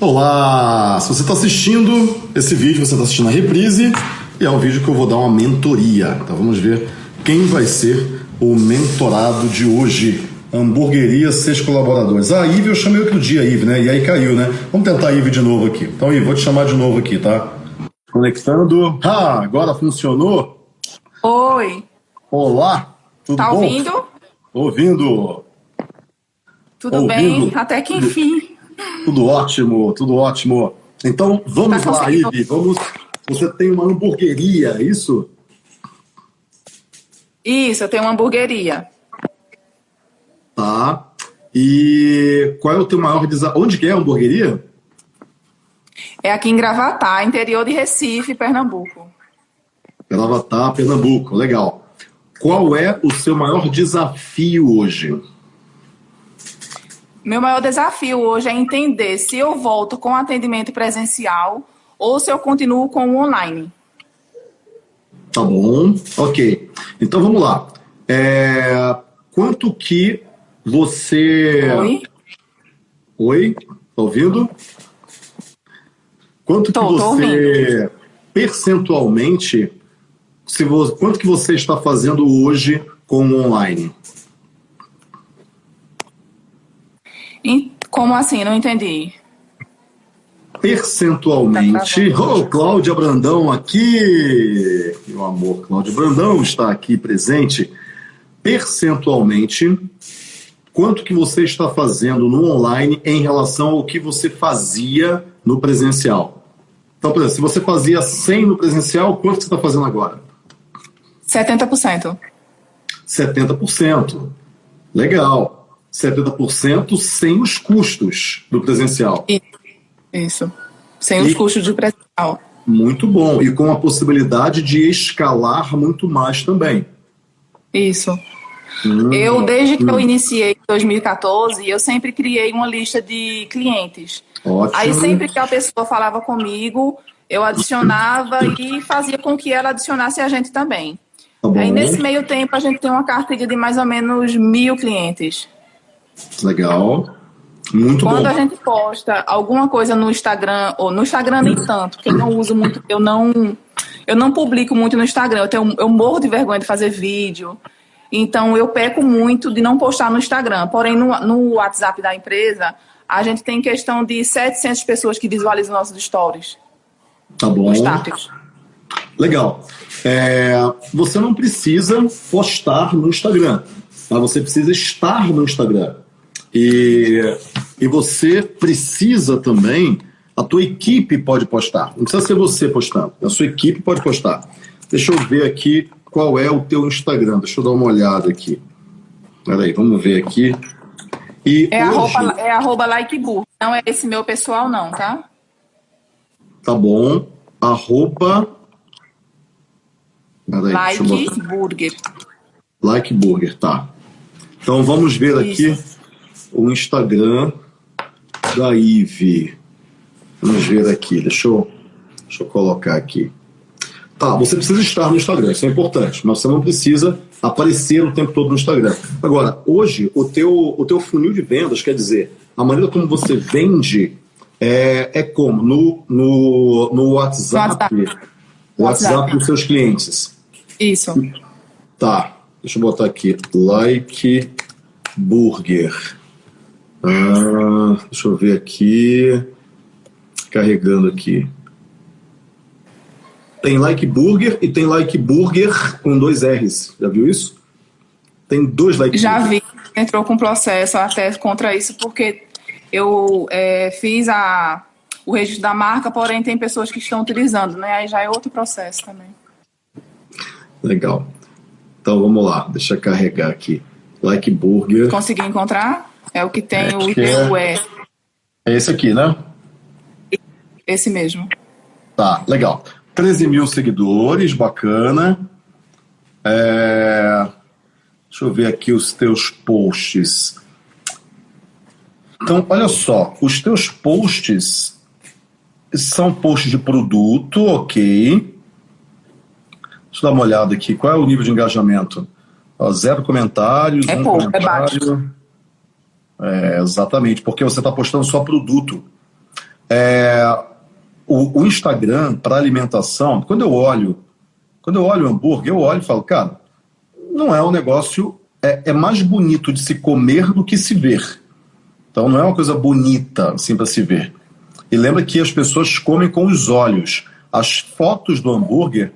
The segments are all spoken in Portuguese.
Olá! Se você está assistindo esse vídeo, você está assistindo a reprise e é o vídeo que eu vou dar uma mentoria. Então vamos ver quem vai ser o mentorado de hoje. Hamburgueria, seis colaboradores. Ah, a Ive eu chamei outro dia, Ive, né? E aí caiu, né? Vamos tentar a Ive de novo aqui. Então, Ive, vou te chamar de novo aqui, tá? Conectando. Ah, agora funcionou? Oi. Olá, tudo tá bom? Tá ouvindo? Ouvindo. Tudo ouvindo? bem, até que enfim. Tudo ótimo, tudo ótimo. Então, vamos tá lá, Ive. Vamos. Você tem uma hamburgueria, é isso? Isso, eu tenho uma hamburgueria. Tá. E qual é o teu maior desafio? Onde que é a hamburgueria? É aqui em Gravatá, interior de Recife, Pernambuco. Gravatá, Pernambuco, legal. Qual é o seu maior desafio hoje? Meu maior desafio hoje é entender se eu volto com atendimento presencial ou se eu continuo com o online. Tá bom, ok. Então vamos lá. É, quanto que você. Oi? Oi? Tá ouvindo? Quanto tô, que você percentualmente, se você, quanto que você está fazendo hoje com o online? Como assim? Não entendi. Percentualmente. Tá oh, Cláudia Brandão aqui. Meu amor, Cláudia Brandão está aqui presente. Percentualmente, quanto que você está fazendo no online em relação ao que você fazia no presencial? Então, por exemplo, se você fazia 100 no presencial, quanto que você está fazendo agora? 70%. 70%. Legal. 70% sem os custos do presencial. Isso. Sem e, os custos do presencial. Muito bom. E com a possibilidade de escalar muito mais também. Isso. Hum, eu, desde que hum. eu iniciei em 2014, eu sempre criei uma lista de clientes. Ótimo. Aí sempre que a pessoa falava comigo, eu adicionava e fazia com que ela adicionasse a gente também. Tá Aí nesse meio tempo a gente tem uma carteira de mais ou menos mil clientes. Legal. Muito Quando bom. a gente posta alguma coisa no Instagram, ou no Instagram nem tanto, porque eu não uso muito, eu não, eu não publico muito no Instagram, eu, tenho, eu morro de vergonha de fazer vídeo. Então eu peco muito de não postar no Instagram. Porém, no, no WhatsApp da empresa, a gente tem questão de 700 pessoas que visualizam nossos stories. Tá bom. Legal. É, você não precisa postar no Instagram, mas você precisa estar no Instagram. E, e você precisa também, a tua equipe pode postar. Não precisa ser você postando, a sua equipe pode postar. Deixa eu ver aqui qual é o teu Instagram. Deixa eu dar uma olhada aqui. Peraí, vamos ver aqui. E é, hoje... arroba, é arroba likeburger. Não é esse meu pessoal, não, tá? Tá bom. Arroba. Peraí, like Burger. Like Burger, tá. Então vamos ver Isso. aqui o Instagram da Ive. Vamos ver aqui, deixa eu, deixa eu colocar aqui. Tá, você precisa estar no Instagram, isso é importante, mas você não precisa aparecer o tempo todo no Instagram. Agora, hoje, o teu, o teu funil de vendas, quer dizer, a maneira como você vende é, é como? No, no, no WhatsApp, WhatsApp. WhatsApp dos seus clientes. Isso. Tá, deixa eu botar aqui. Like Burger. Ah, deixa eu ver aqui. Carregando aqui. Tem Like Burger e tem Like Burger com dois R's. Já viu isso? Tem dois Like Já vi. Entrou com processo até contra isso, porque eu é, fiz a, o registro da marca, porém tem pessoas que estão utilizando, né? Aí já é outro processo também. Legal. Então vamos lá, deixa eu carregar aqui. Like Burger. Consegui encontrar? É o que tem é, o IPU é... é esse aqui, né? Esse mesmo. Tá, legal. 13 mil seguidores, bacana. É... Deixa eu ver aqui os teus posts. Então, olha só, os teus posts são posts de produto, ok. Deixa eu dar uma olhada aqui. Qual é o nível de engajamento? zero comentários. É um pouco, comentário. é baixo. É, exatamente, porque você está postando só produto. É, o, o Instagram para alimentação, quando eu olho, quando eu olho o hambúrguer, eu olho e falo, cara, não é um negócio, é, é mais bonito de se comer do que se ver. Então não é uma coisa bonita assim para se ver. E lembra que as pessoas comem com os olhos. As fotos do hambúrguer,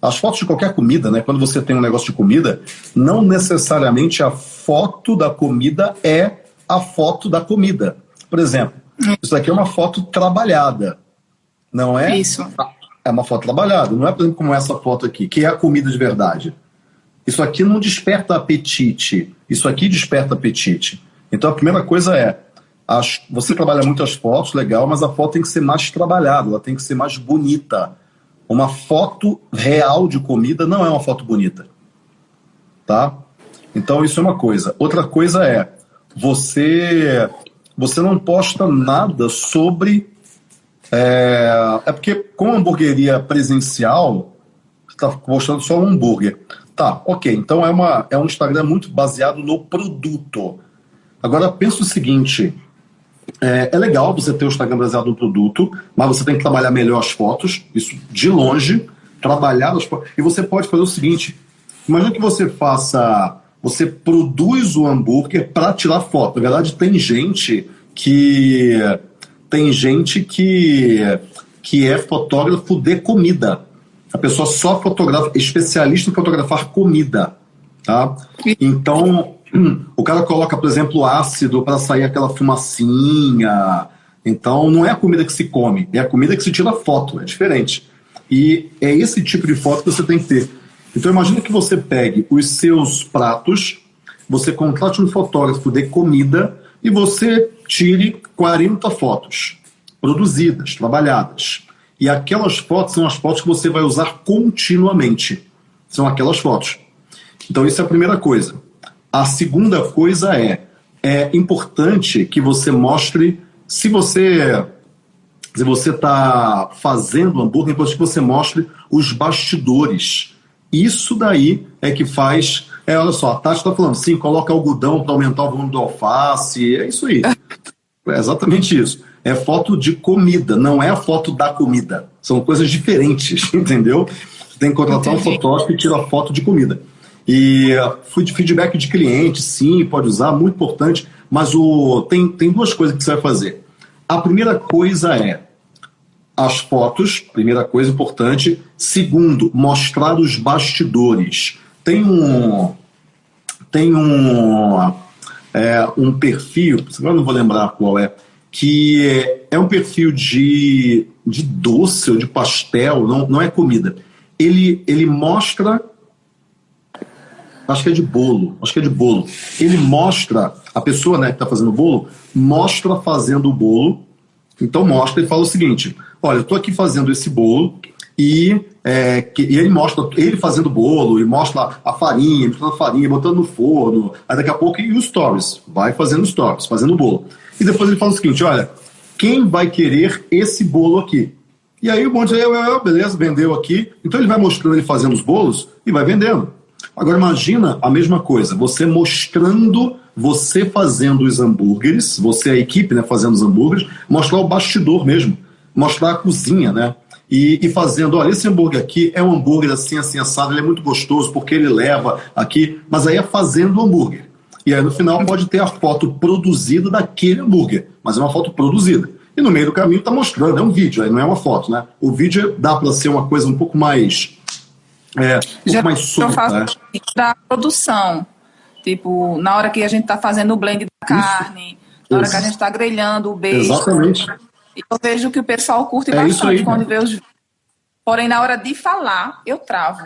as fotos de qualquer comida, né? Quando você tem um negócio de comida, não necessariamente a foto da comida é a foto da comida. Por exemplo, isso aqui é uma foto trabalhada. Não é? Isso. É uma foto trabalhada. Não é, por exemplo, como essa foto aqui, que é a comida de verdade. Isso aqui não desperta apetite. Isso aqui desperta apetite. Então a primeira coisa é, as, você trabalha muito as fotos, legal, mas a foto tem que ser mais trabalhada, ela tem que ser mais bonita. Uma foto real de comida não é uma foto bonita. Tá? Então isso é uma coisa. Outra coisa é, você você não posta nada sobre é, é porque com hamburgueria presencial, você está postando só um hambúrguer. Tá, ok. Então é, uma, é um Instagram muito baseado no produto. Agora pensa o seguinte: é, é, legal você ter o Instagram baseado no produto, mas você tem que trabalhar melhor as fotos, isso de longe, trabalhar as fotos. E você pode fazer o seguinte: imagina que você faça. Você produz o hambúrguer para tirar foto. Na verdade, tem gente que tem gente que, que é fotógrafo de comida. A pessoa só fotografa, especialista em fotografar comida. Tá? Então, o cara coloca, por exemplo, ácido para sair aquela fumacinha. Então, não é a comida que se come, é a comida que se tira foto, é diferente. E é esse tipo de foto que você tem que ter. Então, imagina que você pegue os seus pratos, você contrate um fotógrafo de comida e você tire 40 fotos produzidas, trabalhadas. E aquelas fotos são as fotos que você vai usar continuamente. São aquelas fotos. Então, isso é a primeira coisa. A segunda coisa é, é importante que você mostre, se você se você está fazendo hambúrguer, é importante que você mostre os bastidores. Isso daí é que faz. É, olha só, a Tati está falando, sim, coloca algodão para aumentar o volume do alface. É isso aí. É exatamente isso. É foto de comida, não é a foto da comida. São coisas diferentes, entendeu? Você tem que contratar Entendi. um fotógrafo e tirar foto de comida. E uh, feedback de cliente, sim, pode usar, muito importante. Mas o, tem, tem duas coisas que você vai fazer. A primeira coisa é as fotos, primeira coisa importante. Segundo, mostrar os bastidores. Tem um. Tem um. É, um perfil, agora não vou lembrar qual é, que é, é um perfil de, de doce ou de pastel, não, não é comida. Ele, ele mostra acho que é de bolo, acho que é de bolo. Ele mostra, a pessoa né, que está fazendo o bolo, mostra fazendo o bolo, então mostra e fala o seguinte, olha, eu estou aqui fazendo esse bolo e, é, que, e ele mostra ele fazendo o bolo, e mostra a farinha, botando a farinha, botando no forno, aí daqui a pouco e os stories, vai fazendo stories, fazendo o bolo. E depois ele fala o seguinte, olha, quem vai querer esse bolo aqui? E aí o monte eu, beleza, vendeu aqui. Então ele vai mostrando ele fazendo os bolos e vai vendendo. Agora imagina a mesma coisa, você mostrando, você fazendo os hambúrgueres, você a equipe né, fazendo os hambúrgueres, mostrar o bastidor mesmo, mostrar a cozinha, né? E, e, fazendo, olha, esse hambúrguer aqui é um hambúrguer assim, assim, assado, ele é muito gostoso porque ele leva aqui, mas aí é fazendo o hambúrguer. E aí no final pode ter a foto produzida daquele hambúrguer, mas é uma foto produzida. E no meio do caminho está mostrando, é um vídeo, aí não é uma foto, né? O vídeo dá para ser uma coisa um pouco mais é, Já mais solta, eu faço né? da produção. Tipo, na hora que a gente está fazendo o blend da carne, isso, na hora isso. que a gente está grelhando o beijo. Exatamente. Eu vejo que o pessoal curte é bastante quando vê os Porém, na hora de falar, eu travo.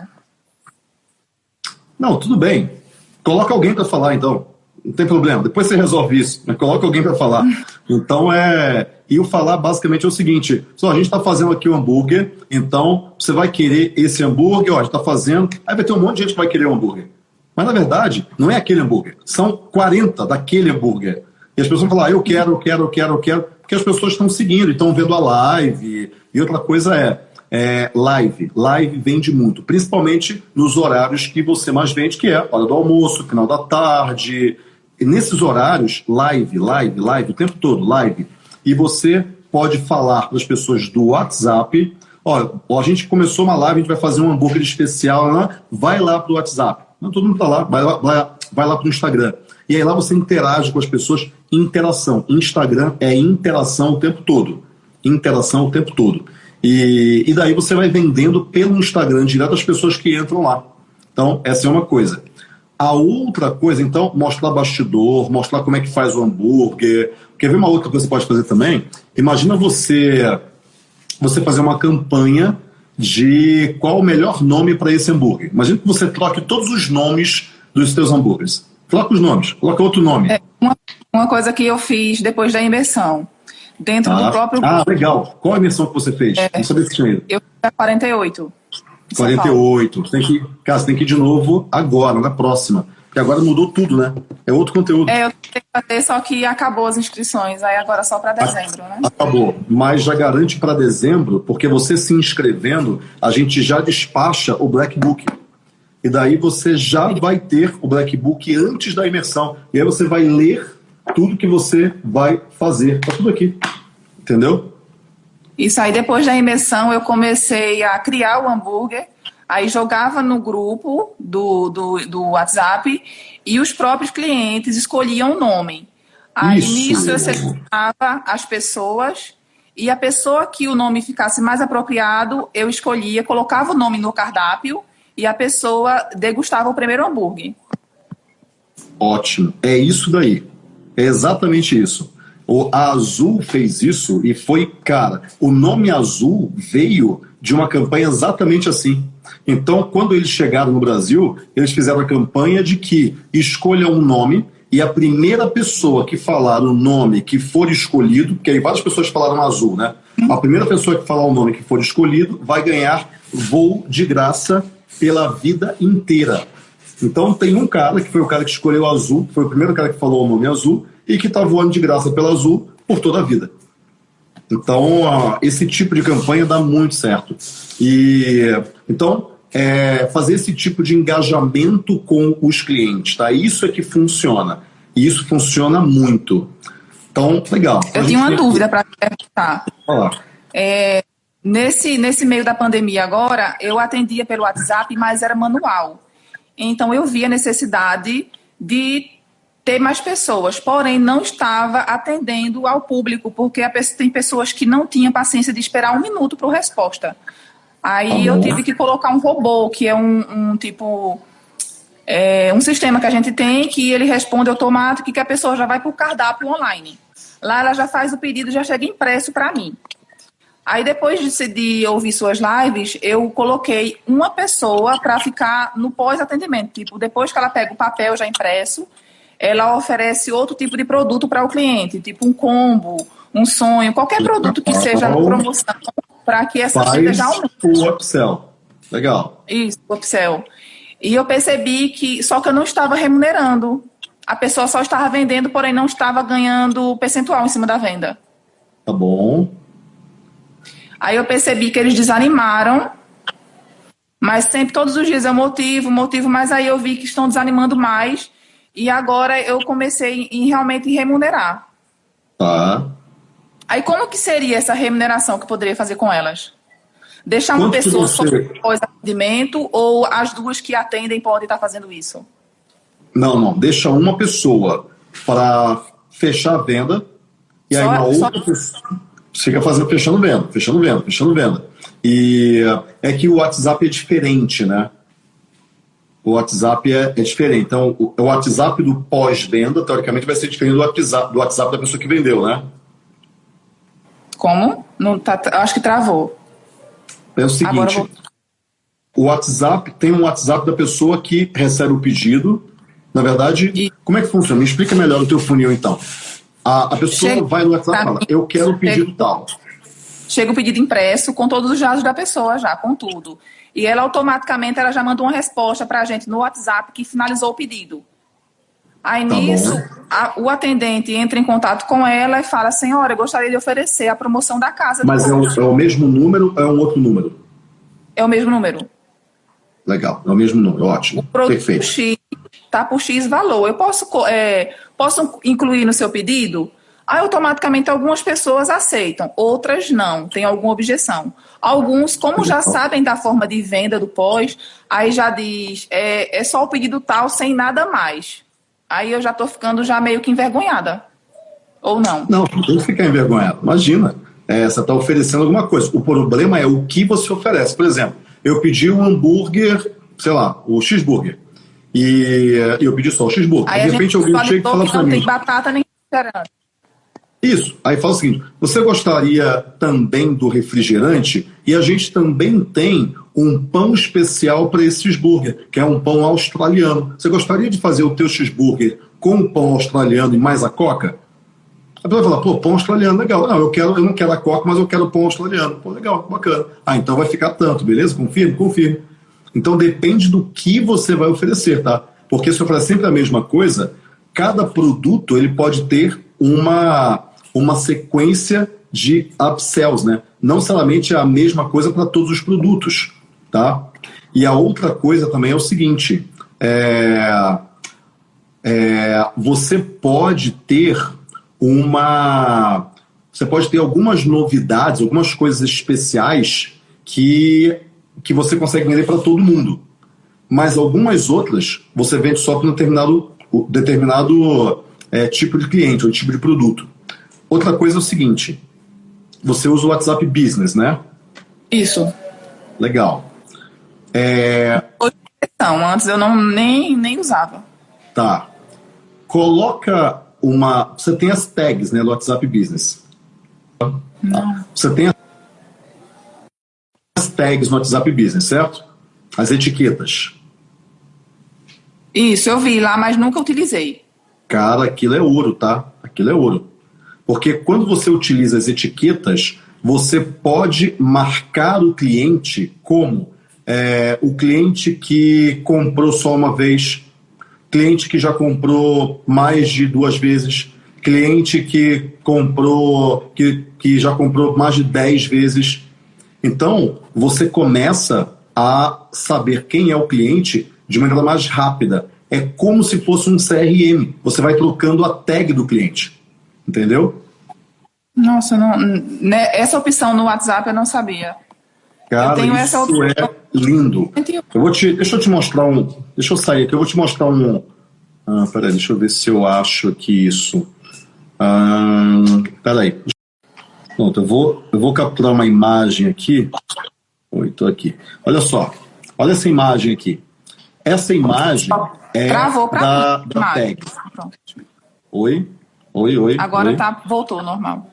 Não, tudo bem. Coloca alguém para falar, então. Não tem problema. Depois você resolve isso. Mas coloca alguém para falar. Então é. E o falar basicamente é o seguinte: só a gente está fazendo aqui o um hambúrguer, então você vai querer esse hambúrguer, ó, a gente está fazendo. Aí vai ter um monte de gente que vai querer o um hambúrguer. Mas na verdade, não é aquele hambúrguer. São 40 daquele hambúrguer. E as pessoas vão falar, ah, eu quero, eu quero, eu quero, eu quero, porque as pessoas estão seguindo, estão vendo a live. E outra coisa é, é, live. Live vende muito, principalmente nos horários que você mais vende, que é hora do almoço, final da tarde. E nesses horários, live, live, live, o tempo todo, live. E você pode falar para as pessoas do WhatsApp, ó, a gente começou uma live, a gente vai fazer um hambúrguer especial, né? vai lá para o WhatsApp. Não, todo mundo está lá, vai lá, vai, vai lá para o Instagram. E aí lá você interage com as pessoas, interação. Instagram é interação o tempo todo. Interação o tempo todo. E, e daí você vai vendendo pelo Instagram direto às pessoas que entram lá. Então, essa é uma coisa. A outra coisa, então, mostrar bastidor, mostrar como é que faz o hambúrguer. Quer ver uma outra coisa que você pode fazer também? Imagina você, você fazer uma campanha de qual o melhor nome para esse hambúrguer. Imagina que você troque todos os nomes dos seus hambúrgueres. Troca os nomes, coloca outro nome. É uma, uma coisa que eu fiz depois da imersão dentro ah, do próprio. Ah, legal. Qual a imersão que você fez? É, Não sabia se tinha ido. Eu fiz a 48. 48. Tem que, cara, você tem que ir de novo agora, na próxima. Porque agora mudou tudo, né? É outro conteúdo. É, eu tenho que fazer, só que acabou as inscrições. Aí agora só para dezembro, né? Acabou. Mas já garante para dezembro, porque você se inscrevendo, a gente já despacha o Black Book. E daí você já vai ter o Black Book antes da imersão. E aí você vai ler tudo que você vai fazer. Tá tudo aqui. Entendeu? Isso aí, depois da imersão, eu comecei a criar o hambúrguer. Aí jogava no grupo do, do, do WhatsApp e os próprios clientes escolhiam o nome. Aí Isso. nisso eu selecionava as pessoas e a pessoa que o nome ficasse mais apropriado, eu escolhia, colocava o nome no cardápio e a pessoa degustava o primeiro hambúrguer. Ótimo. É isso daí. É exatamente isso. O, a Azul fez isso e foi, cara, o nome Azul veio de uma campanha exatamente assim. Então, quando eles chegaram no Brasil, eles fizeram a campanha de que escolha um nome e a primeira pessoa que falar o nome que for escolhido, porque aí várias pessoas falaram azul, né? A primeira pessoa que falar o nome que for escolhido vai ganhar voo de graça pela vida inteira. Então tem um cara que foi o cara que escolheu azul, foi o primeiro cara que falou o nome azul, e que está voando de graça pela azul por toda a vida. Então, esse tipo de campanha dá muito certo. E então, é, fazer esse tipo de engajamento com os clientes, tá? Isso é que funciona. E isso funciona muito. Então, legal. Eu tenho uma dúvida para perguntar. É, nesse, nesse meio da pandemia agora, eu atendia pelo WhatsApp, mas era manual. Então, eu vi a necessidade de ter mais pessoas, porém não estava atendendo ao público, porque tem pessoas que não tinham paciência de esperar um minuto para a resposta. Aí eu tive que colocar um robô, que é um, um tipo. É, um sistema que a gente tem que ele responde automático e que a pessoa já vai para o cardápio online. Lá ela já faz o pedido, já chega impresso para mim. Aí depois de, de, ouvir suas lives, eu coloquei uma pessoa para ficar no pós-atendimento. Tipo, depois que ela pega o papel já impresso, ela oferece outro tipo de produto para o cliente, tipo um combo, um sonho, qualquer produto que seja na promoção, para que essa renda já aumente. O upsell. Legal. Isso, o upsell. E eu percebi que só que eu não estava remunerando. A pessoa só estava vendendo, porém não estava ganhando percentual em cima da venda. Tá bom. Aí eu percebi que eles desanimaram. Mas sempre, todos os dias eu motivo, motivo, mas aí eu vi que estão desanimando mais e agora eu comecei em realmente remunerar. Tá. Aí como que seria essa remuneração que eu poderia fazer com elas? Deixar uma Quanto pessoa você... só pós atendimento ou as duas que atendem podem estar fazendo isso? Não, não. Deixa uma pessoa para fechar a venda e só, aí uma outra só... pessoa fica fazendo, fechando venda, fechando venda, fechando venda. E é que o WhatsApp é diferente, né? o WhatsApp é, é diferente. Então, o, o WhatsApp do pós-venda, teoricamente, vai ser diferente do WhatsApp, do WhatsApp da pessoa que vendeu, né? Como? Não tá, acho que travou. É o seguinte: vou... o WhatsApp tem um WhatsApp da pessoa que recebe o pedido. Na verdade, e... como é que funciona? Me explica melhor o teu funil, então. A, a pessoa Chega vai no WhatsApp e fala: Eu quero o pedido Chega... tal. Chega o pedido impresso com todos os dados da pessoa já, com tudo. E ela automaticamente ela já mandou uma resposta para a gente no WhatsApp que finalizou o pedido. Aí tá nisso, a, o atendente entra em contato com ela e fala: Senhora, eu gostaria de oferecer a promoção da casa. Mas é, um, é, o mesmo número ou é um outro número? É o mesmo número. Legal, é o mesmo número, ótimo. O produto Perfeito. X está por X valor. Eu posso, é, posso incluir no seu pedido? Aí automaticamente algumas pessoas aceitam, outras não, tem alguma objeção. Alguns, como já sabem da forma de venda do pós, aí já diz, é, é só o pedido tal, sem nada mais. Aí eu já estou ficando já meio que envergonhada. Ou não? Não, não tem que ficar envergonhado. Imagina, é, você está oferecendo alguma coisa. O problema é o que você oferece. Por exemplo, eu pedi um hambúrguer, sei lá, o cheeseburger. E eu pedi só o cheeseburger. Aí de repente alguém chega e fala para mim. Não tem batata nem refrigerante. Isso. Aí fala o seguinte: você gostaria também do refrigerante? E a gente também tem um pão especial para esse cheeseburger, que é um pão australiano. Você gostaria de fazer o teu cheeseburger com o pão australiano e mais a coca? A pessoa vai falar, pô, pão australiano, legal. Não, eu, quero, eu não quero a coca, mas eu quero pão australiano. Pô, legal, bacana. Ah, então vai ficar tanto, beleza? Confirme? Confirme. Então depende do que você vai oferecer, tá? Porque se eu oferecer sempre a mesma coisa, cada produto ele pode ter uma, uma sequência de upsells, né? Não somente a mesma coisa para todos os produtos, tá? E a outra coisa também é o seguinte, é, é, você pode ter uma. Você pode ter algumas novidades, algumas coisas especiais que, que você consegue vender para todo mundo. Mas algumas outras você vende só para um determinado, determinado é, tipo de cliente ou tipo de produto. Outra coisa é o seguinte: você usa o WhatsApp Business, né? Isso. Legal. É... Não, antes eu não nem, nem usava. Tá. Coloca uma. Você tem as tags né, no WhatsApp Business. Não. Você tem as tags no WhatsApp Business, certo? As etiquetas. Isso, eu vi lá, mas nunca utilizei. Cara, aquilo é ouro, tá? Aquilo é ouro. Porque quando você utiliza as etiquetas, você pode marcar o cliente como é, o cliente que comprou só uma vez, cliente que já comprou mais de duas vezes, cliente que comprou, que, que já comprou mais de dez vezes. Então, você começa a saber quem é o cliente de maneira mais rápida. É como se fosse um CRM. Você vai trocando a tag do cliente. Entendeu? Nossa, não, né, essa opção no WhatsApp eu não sabia. Cara, eu tenho isso essa opção. é lindo. Eu vou te, deixa eu te mostrar um. Deixa eu sair aqui, eu vou te mostrar um. Ah, peraí, deixa eu ver se eu acho aqui isso. Ah, peraí. Pronto, eu vou, eu vou capturar uma imagem aqui. Oi, tô aqui. Olha só. Olha essa imagem aqui. Essa imagem é Travou pra da, mim, da tag. Oi? Oi, oi. Agora oi. tá, voltou normal.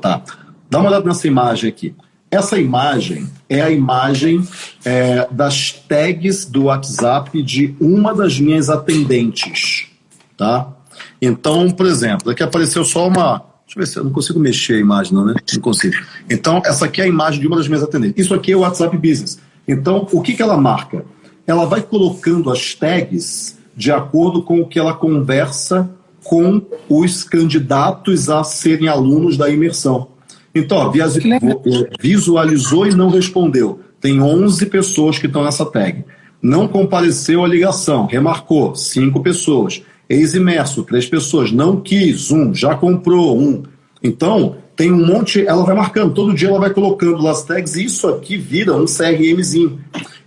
Tá. Dá uma olhada nessa imagem aqui. Essa imagem é a imagem é, das tags do WhatsApp de uma das minhas atendentes, tá? Então, por exemplo, aqui apareceu só uma. Deixa eu ver se eu não consigo mexer a imagem, não, né? Não consigo. Então, essa aqui é a imagem de uma das minhas atendentes. Isso aqui é o WhatsApp Business. Então, o que, que ela marca? Ela vai colocando as tags de acordo com o que ela conversa com os candidatos a serem alunos da imersão. Então, ó, visualizou e não respondeu. Tem 11 pessoas que estão nessa tag. Não compareceu à ligação, remarcou, 5 pessoas. Ex-imerso, 3 pessoas. Não quis, um. Já comprou, um. Então, tem um monte, ela vai marcando, todo dia ela vai colocando lá as tags e isso aqui vira um CRMzinho.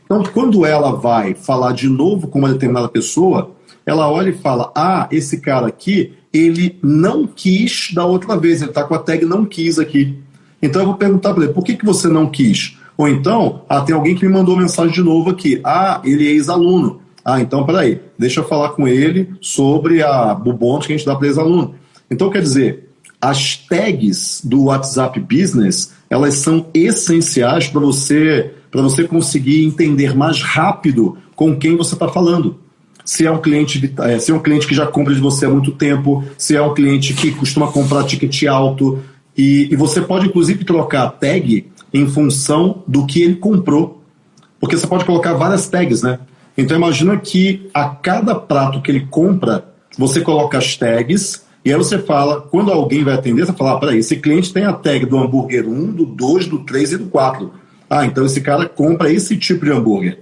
Então, quando ela vai falar de novo com uma determinada pessoa, ela olha e fala: Ah, esse cara aqui, ele não quis da outra vez, ele está com a tag não quis aqui. Então eu vou perguntar para ele, por que, que você não quis? Ou então, ah, tem alguém que me mandou mensagem de novo aqui. Ah, ele é ex-aluno. Ah, então peraí, deixa eu falar com ele sobre a bubonte que a gente dá para ex-aluno. Então, quer dizer, as tags do WhatsApp Business, elas são essenciais para você, para você conseguir entender mais rápido com quem você está falando se é um cliente é, se é um cliente que já compra de você há muito tempo, se é um cliente que costuma comprar ticket alto. E, e você pode, inclusive, trocar a tag em função do que ele comprou. Porque você pode colocar várias tags, né? Então imagina que a cada prato que ele compra, você coloca as tags e aí você fala, quando alguém vai atender, você fala, ah, peraí, esse cliente tem a tag do hambúrguer 1, do 2, do 3 e do 4. Ah, então esse cara compra esse tipo de hambúrguer.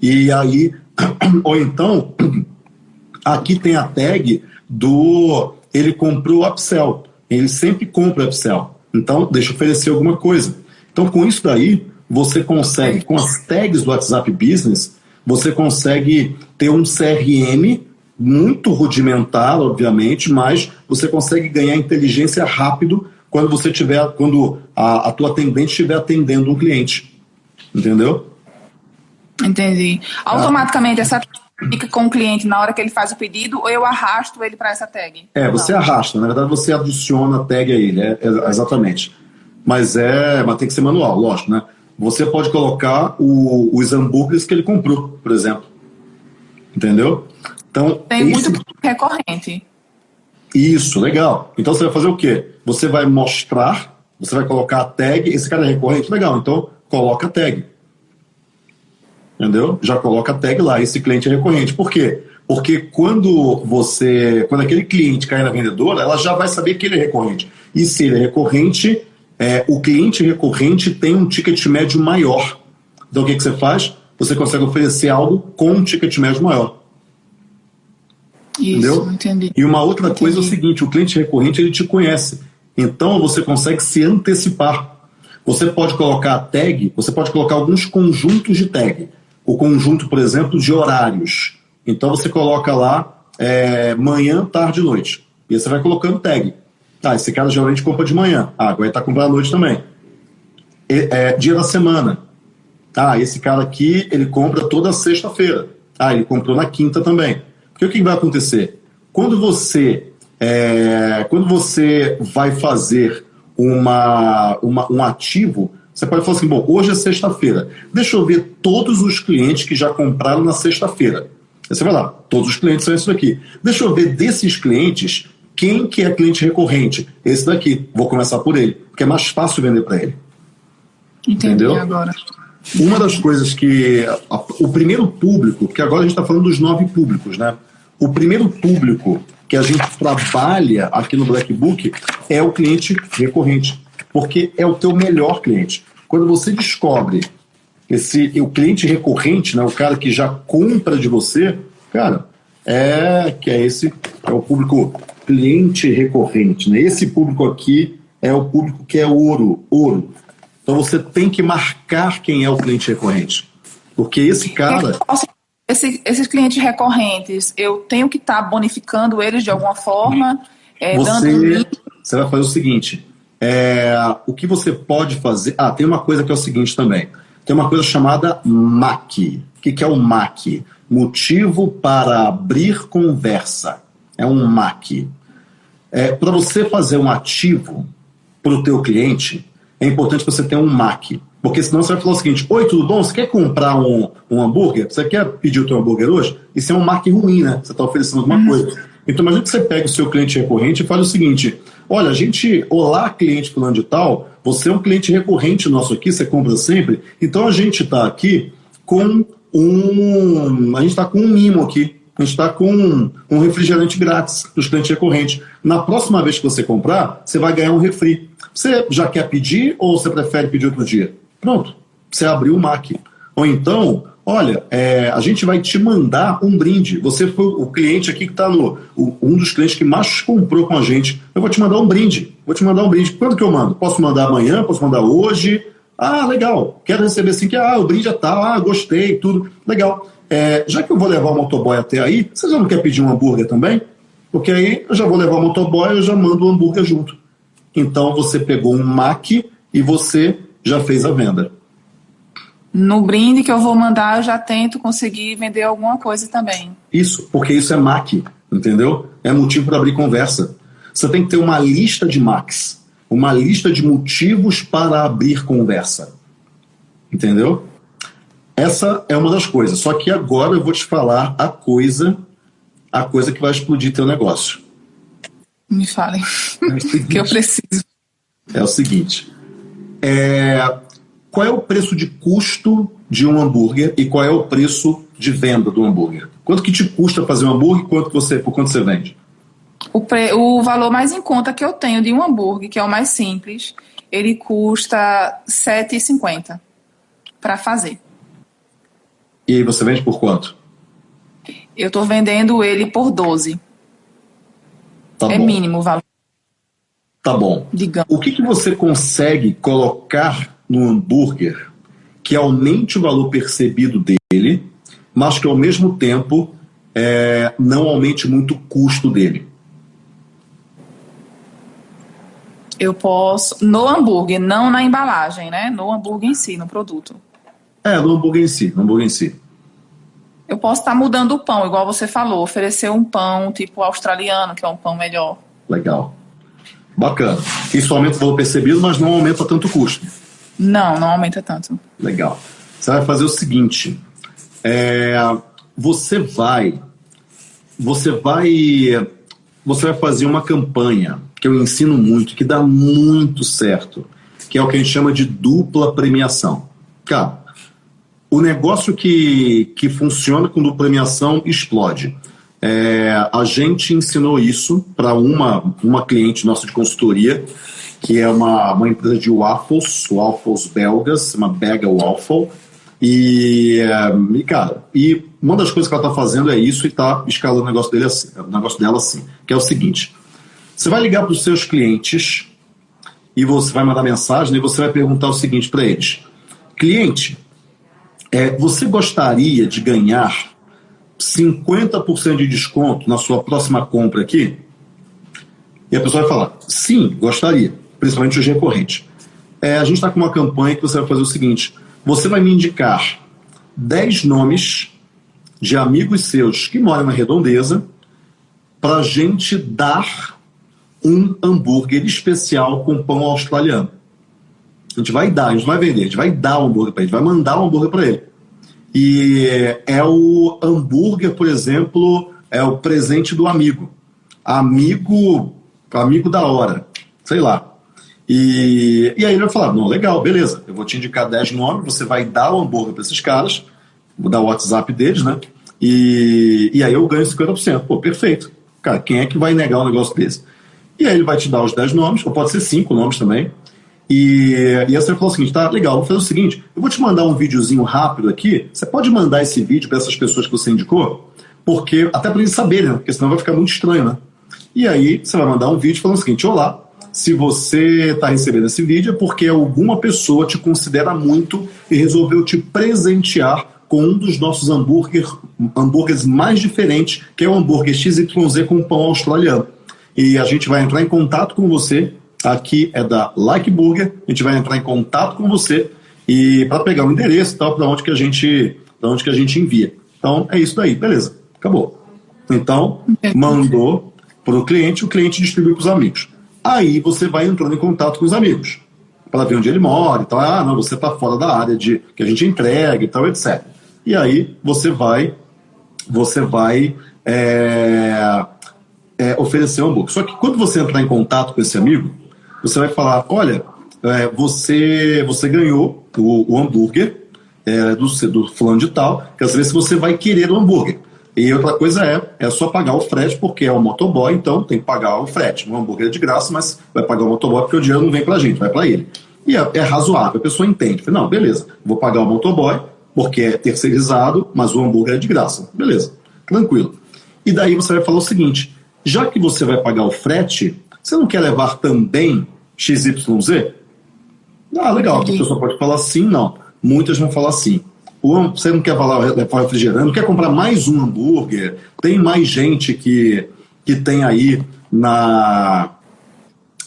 E aí Ou então, aqui tem a tag do ele comprou upsell. ele sempre compra upsell. Então, deixa eu oferecer alguma coisa. Então, com isso daí, você consegue, com as tags do WhatsApp Business, você consegue ter um CRM muito rudimentar, obviamente, mas você consegue ganhar inteligência rápido quando você tiver, quando a, a tua atendente estiver atendendo um cliente. Entendeu? Entendi. Automaticamente essa fica com o cliente na hora que ele faz o pedido ou eu arrasto ele para essa tag? É, você Não. arrasta, na verdade você adiciona a tag a ele, é, é, exatamente. Mas é, mas tem que ser manual, lógico, né? Você pode colocar o, os hambúrgueres que ele comprou, por exemplo. Entendeu? Então, tem esse... muito recorrente. Isso, legal. Então você vai fazer o quê? Você vai mostrar, você vai colocar a tag, esse cara é recorrente, legal, então coloca a tag entendeu? Já coloca a tag lá, esse cliente é recorrente. Por quê? Porque quando você, quando aquele cliente cai na vendedora, ela já vai saber que ele é recorrente. E se ele é recorrente, é, o cliente recorrente tem um ticket médio maior. Então o que, que você faz? Você consegue oferecer algo com um ticket médio maior. Isso, entendeu? Entendi. E uma outra entendi. coisa é o seguinte: o cliente recorrente ele te conhece. Então você consegue se antecipar. Você pode colocar a tag, você pode colocar alguns conjuntos de tag o conjunto, por exemplo, de horários. Então você coloca lá é, manhã, tarde e noite. E aí você vai colocando tag. Tá, esse cara geralmente compra de manhã. Ah, agora ele está comprando à noite também. E, é, dia da semana. Ah, esse cara aqui, ele compra toda sexta-feira. Ah, ele comprou na quinta também. Porque o que vai acontecer? Quando você, é, quando você vai fazer uma, uma, um ativo, você pode falar assim, bom, hoje é sexta-feira. Deixa eu ver todos os clientes que já compraram na sexta-feira. Aí você vai lá, todos os clientes são esses daqui. Deixa eu ver desses clientes, quem que é cliente recorrente? Esse daqui. Vou começar por ele, porque é mais fácil vender para ele. Entendi Entendeu? agora. Uma das coisas que... A, o primeiro público, que agora a gente está falando dos nove públicos, né? O primeiro público que a gente trabalha aqui no Black Book é o cliente recorrente, porque é o teu melhor cliente. Quando você descobre esse o cliente recorrente, né, o cara que já compra de você, cara, é que é esse é o público cliente recorrente, né? Esse público aqui é o público que é ouro, ouro. Então você tem que marcar quem é o cliente recorrente, porque esse cara esse, esses clientes recorrentes, eu tenho que estar tá bonificando eles de alguma forma, é, você, dando... você vai fazer o seguinte: é, o que você pode fazer. Ah, tem uma coisa que é o seguinte também. Tem uma coisa chamada MAC. O que, que é o MAC? Motivo para abrir conversa. É um MAC. É, para você fazer um ativo para o teu cliente, é importante você ter um MAC. Porque senão você vai falar o seguinte: Oi, tudo bom? Você quer comprar um, um hambúrguer? Você quer pedir o teu hambúrguer hoje? Isso é um MAC ruim, né? Você está oferecendo alguma uhum. coisa. Então, imagina que você pega o seu cliente recorrente e faz o seguinte: olha, a gente, olá, cliente fulano de tal, você é um cliente recorrente nosso aqui, você compra sempre, então a gente está aqui com um. A gente está com um mimo aqui. A gente está com um, um refrigerante grátis para os clientes recorrentes. Na próxima vez que você comprar, você vai ganhar um refri. Você já quer pedir ou você prefere pedir outro dia? Pronto, você abriu o MAC. Ou então, olha, é, a gente vai te mandar um brinde. Você foi o cliente aqui que está no. O, um dos clientes que mais comprou com a gente. Eu vou te mandar um brinde. Vou te mandar um brinde. Quando que eu mando? Posso mandar amanhã? Posso mandar hoje? Ah, legal. Quero receber assim que ah, o brinde é tal, ah, gostei, tudo. Legal. É, já que eu vou levar o motoboy até aí, você já não quer pedir um hambúrguer também? Porque aí eu já vou levar o motoboy, eu já mando o hambúrguer junto. Então você pegou um Mac e você já fez a venda no brinde que eu vou mandar, eu já tento conseguir vender alguma coisa também. Isso, porque isso é MAC, entendeu? É motivo para abrir conversa. Você tem que ter uma lista de MACs, uma lista de motivos para abrir conversa. Entendeu? Essa é uma das coisas. Só que agora eu vou te falar a coisa, a coisa que vai explodir teu negócio. Me falem. É que eu preciso. É o seguinte. É, qual é o preço de custo de um hambúrguer e qual é o preço de venda do hambúrguer? Quanto que te custa fazer um hambúrguer e quanto você, por quanto você vende? O, pre, o valor mais em conta que eu tenho de um hambúrguer, que é o mais simples, ele custa R$ 7,50 para fazer. E aí você vende por quanto? Eu estou vendendo ele por 12. Tá é bom. mínimo o valor. Tá bom. Digamos. O que, que você consegue colocar no hambúrguer que aumente o valor percebido dele, mas que ao mesmo tempo é, não aumente muito o custo dele? Eu posso. No hambúrguer, não na embalagem, né? No hambúrguer em si, no produto. É, no hambúrguer em si, no hambúrguer em si. Eu posso estar mudando o pão, igual você falou, oferecer um pão tipo australiano, que é um pão melhor. Legal. Bacana. Isso aumenta o valor percebido, mas não aumenta tanto o custo. Não, não aumenta tanto. Legal. Você vai fazer o seguinte: é, você vai, você vai, você vai fazer uma campanha que eu ensino muito, que dá muito certo, que é o que a gente chama de dupla premiação. Cara, o negócio que, que funciona com dupla premiação explode. É, a gente ensinou isso para uma, uma cliente nossa de consultoria, que é uma, uma empresa de waffles, waffles belgas, uma Bega Waffle. E, e, cara, e uma das coisas que ela está fazendo é isso e está escalando o negócio, dele assim, o negócio dela assim, que é o seguinte: você vai ligar para os seus clientes e você vai mandar mensagem e você vai perguntar o seguinte para eles: cliente, é, você gostaria de ganhar 50% de desconto na sua próxima compra aqui? E a pessoa vai falar: sim, gostaria, principalmente os recorrentes. É, a gente está com uma campanha que você vai fazer o seguinte: você vai me indicar 10 nomes de amigos seus que moram na redondeza para gente dar um hambúrguer especial com pão australiano. A gente vai dar, a gente vai vender, a gente vai dar o hambúrguer para ele, vai mandar o hambúrguer para ele. E é o hambúrguer, por exemplo, é o presente do amigo. Amigo, amigo da hora, sei lá. E, e aí ele vai falar: não, legal, beleza, eu vou te indicar 10 nomes, você vai dar o hambúrguer para esses caras, vou dar o WhatsApp deles, né? E, e aí eu ganho 50%. Pô, perfeito. Cara, quem é que vai negar um negócio desse? E aí ele vai te dar os 10 nomes, ou pode ser 5 nomes também. E, e aí você falou o seguinte, tá, legal, vou fazer o seguinte, eu vou te mandar um videozinho rápido aqui, você pode mandar esse vídeo para essas pessoas que você indicou? Porque, até para eles saberem, né? porque senão vai ficar muito estranho, né? E aí você vai mandar um vídeo falando o seguinte, olá, se você está recebendo esse vídeo é porque alguma pessoa te considera muito e resolveu te presentear com um dos nossos hambúrguer, hambúrgueres mais diferentes, que é o hambúrguer XYZ com pão australiano e a gente vai entrar em contato com você. Aqui é da Like Burger, a gente vai entrar em contato com você e para pegar o endereço e tal, para onde que a gente, para onde que a gente envia. Então é isso daí, beleza? Acabou. Então mandou para o cliente, o cliente distribui para os amigos. Aí você vai entrando em contato com os amigos para ver onde ele mora e tal. Ah, não, você está fora da área de que a gente entrega e tal, etc. E aí você vai, você vai é, é, oferecer um hambúrguer. Só que quando você entrar em contato com esse amigo, você vai falar: olha, é, você, você ganhou o, o hambúrguer é, do, do fulano de tal, quer saber se você vai querer o hambúrguer. E outra coisa é, é só pagar o frete, porque é o motoboy, então tem que pagar o frete. O hambúrguer é de graça, mas vai pagar o motoboy porque o dinheiro não vem pra gente, vai para ele. E é, é, razoável, a pessoa entende. Fala, não, beleza, vou pagar o motoboy, porque é terceirizado, mas o hambúrguer é de graça. Beleza, tranquilo. E daí você vai falar o seguinte: já que você vai pagar o frete, você não quer levar também XYZ? Ah, legal. A pessoa pode falar sim, não. Muitas vão falar sim. Você não quer levar refrigerante, não quer comprar mais um hambúrguer? Tem mais gente que, que tem aí na.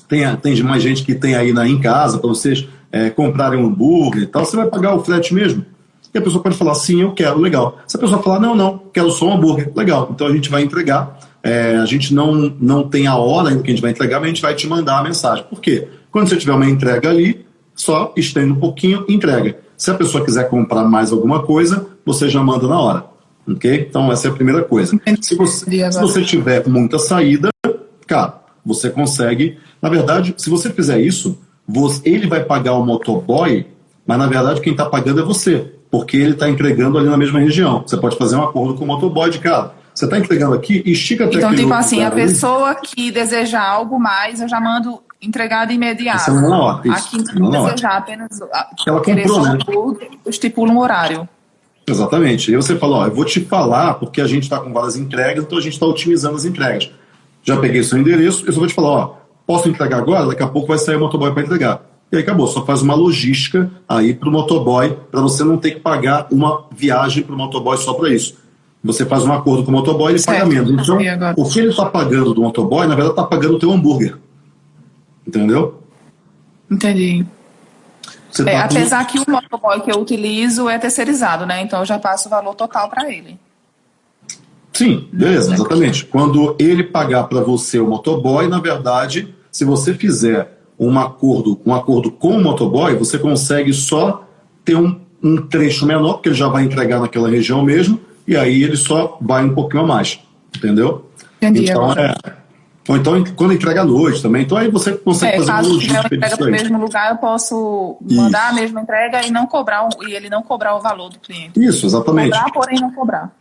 Tem, tem mais gente que tem aí na, em casa para vocês é, comprarem um hambúrguer e tal. Você vai pagar o frete mesmo? E a pessoa pode falar sim, eu quero, legal. Se a pessoa falar não, não, quero só um hambúrguer, legal. Então a gente vai entregar é, a gente não, não tem a hora ainda que a gente vai entregar, mas a gente vai te mandar a mensagem. Por quê? Quando você tiver uma entrega ali, só estende um pouquinho entrega. Se a pessoa quiser comprar mais alguma coisa, você já manda na hora. Ok? Então, essa é a primeira coisa. Se você, se você tiver muita saída, cara, você consegue. Na verdade, se você fizer isso, você, ele vai pagar o motoboy, mas na verdade quem está pagando é você, porque ele está entregando ali na mesma região. Você pode fazer um acordo com o motoboy de cara você está entregando aqui, estica até Então, tipo assim, a ali. pessoa que desejar algo mais, eu já mando entregar de imediato. Isso é hora. Isso. Aqui não desejar apenas ela comprou, né? estipula um horário. Exatamente. E você fala, ó, eu vou te falar, porque a gente está com várias entregas, então a gente está otimizando as entregas. Já peguei seu endereço, eu só vou te falar, ó, posso entregar agora? Daqui a pouco vai sair o motoboy para entregar. E aí acabou, só faz uma logística aí para o motoboy, para você não ter que pagar uma viagem para o motoboy só para isso. Você faz um acordo com o motoboy e ele paga menos. Então, o que ele está pagando do motoboy, na verdade, está pagando o teu hambúrguer. Entendeu? Entendi. É, tá apesar que o motoboy que eu utilizo é terceirizado, né? Então eu já passo o valor total para ele. Sim, beleza, exatamente. Quando ele pagar para você o motoboy, na verdade, se você fizer um acordo, um acordo com o motoboy, você consegue só ter um, um trecho menor, porque ele já vai entregar naquela região mesmo, e aí ele só vai um pouquinho a mais, entendeu? Entendi. Então, é, ou então quando entrega à noite também. Então aí você consegue é, fazer caso uma logística entrega para o mesmo lugar, eu posso mandar Isso. a mesma entrega e não cobrar e ele não cobrar o valor do cliente. Isso, exatamente. Cobrar, porém não cobrar.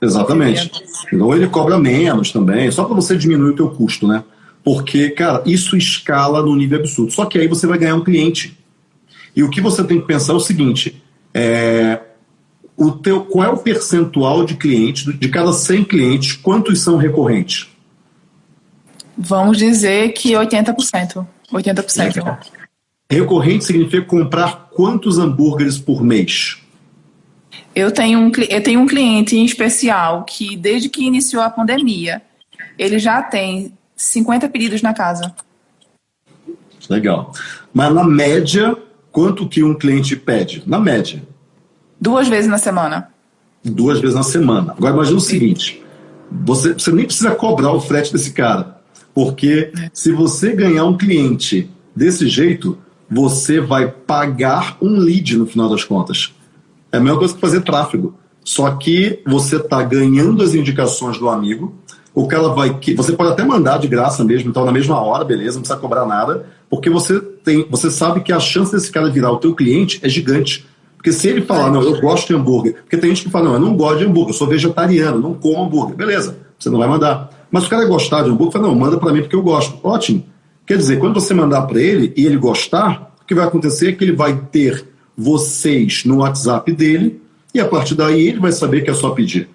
Exatamente. Então ele cobra menos também, só para você diminuir o teu custo, né? Porque, cara, isso escala no nível absurdo. Só que aí você vai ganhar um cliente. E o que você tem que pensar é o seguinte: é, o teu, qual é o percentual de clientes, de cada 100 clientes, quantos são recorrentes? Vamos dizer que 80%. 80%. Legal. Recorrente significa comprar quantos hambúrgueres por mês? Eu tenho, um, eu tenho um cliente em especial que, desde que iniciou a pandemia, ele já tem 50 pedidos na casa. Legal. Mas na média, quanto que um cliente pede? Na média. Duas vezes na semana. Duas vezes na semana. Agora imagina o seguinte: você, você nem precisa cobrar o frete desse cara. Porque se você ganhar um cliente desse jeito, você vai pagar um lead no final das contas. É a mesma coisa que fazer tráfego. Só que você está ganhando as indicações do amigo, o cara vai. Você pode até mandar de graça mesmo, então na mesma hora, beleza, não precisa cobrar nada, porque você tem, você sabe que a chance desse cara virar o teu cliente é gigante. Porque se ele falar, não, eu gosto de hambúrguer, porque tem gente que fala, não, eu não gosto de hambúrguer, eu sou vegetariano, não como hambúrguer. Beleza, você não vai mandar. Mas o cara gostar de hambúrguer, fala, não, manda para mim porque eu gosto. Ótimo. Quer dizer, quando você mandar para ele e ele gostar, o que vai acontecer é que ele vai ter vocês no WhatsApp dele e a partir daí ele vai saber que é só pedir.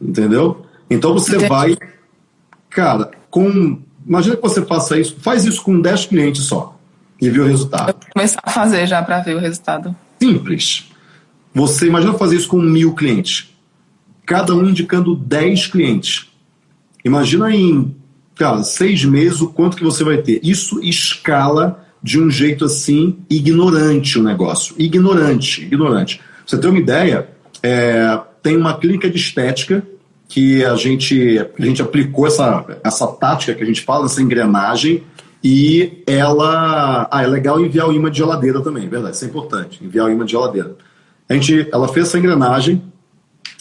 Entendeu? Então você Entendi. vai, cara, com. Imagina que você faça isso, faz isso com 10 clientes só e vê o resultado. Eu vou começar a fazer já para ver o resultado. Simples. Você imagina fazer isso com mil clientes, cada um indicando 10 clientes. Imagina em cara, seis meses o quanto que você vai ter. Isso escala de um jeito assim ignorante o negócio. Ignorante, ignorante. Pra você ter uma ideia, é, tem uma clínica de estética que a gente, a gente aplicou essa, essa tática que a gente fala, essa engrenagem, e ela. Ah, é legal enviar o imã de geladeira também, verdade, isso é importante, enviar o imã de geladeira. A gente, ela fez essa engrenagem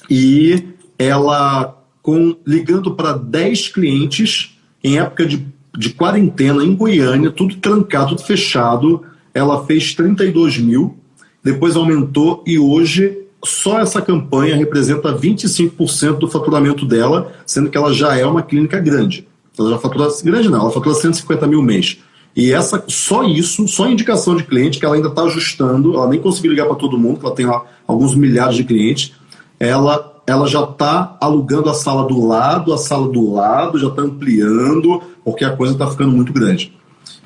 e ela, com, ligando para 10 clientes, em época de, de quarentena em Goiânia, tudo trancado, tudo fechado, ela fez 32 mil, depois aumentou e hoje só essa campanha representa 25% do faturamento dela, sendo que ela já é uma clínica grande. Ela já fatura, grande não, ela fatura 150 mil mês. E essa, só isso, só indicação de cliente, que ela ainda está ajustando, ela nem conseguiu ligar para todo mundo, ela tem lá alguns milhares de clientes, ela, ela já está alugando a sala do lado, a sala do lado, já está ampliando, porque a coisa está ficando muito grande.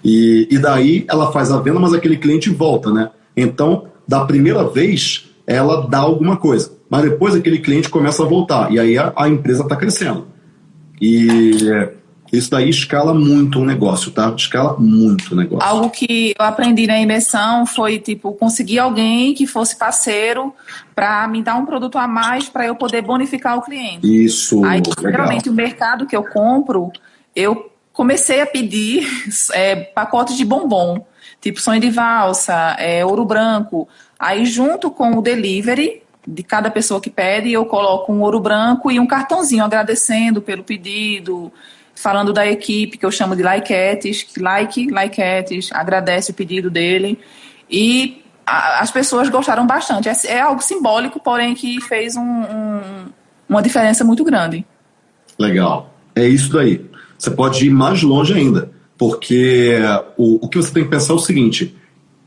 E, e daí ela faz a venda, mas aquele cliente volta, né? Então, da primeira vez, ela dá alguma coisa. Mas depois aquele cliente começa a voltar. E aí a, a empresa está crescendo. E isso daí escala muito o negócio, tá? Escala muito o negócio. Algo que eu aprendi na imersão foi, tipo, conseguir alguém que fosse parceiro para me dar um produto a mais para eu poder bonificar o cliente. Isso, Aí, geralmente, o mercado que eu compro, eu comecei a pedir é, pacotes de bombom, tipo sonho de valsa, é, ouro branco, Aí, junto com o delivery de cada pessoa que pede, eu coloco um ouro branco e um cartãozinho agradecendo pelo pedido, falando da equipe, que eu chamo de likeetes, que like, likeetes, agradece o pedido dele. E a, as pessoas gostaram bastante. É, é, algo simbólico, porém que fez um, um, uma diferença muito grande. Legal. É isso daí. Você pode ir mais longe ainda, porque o, o que você tem que pensar é o seguinte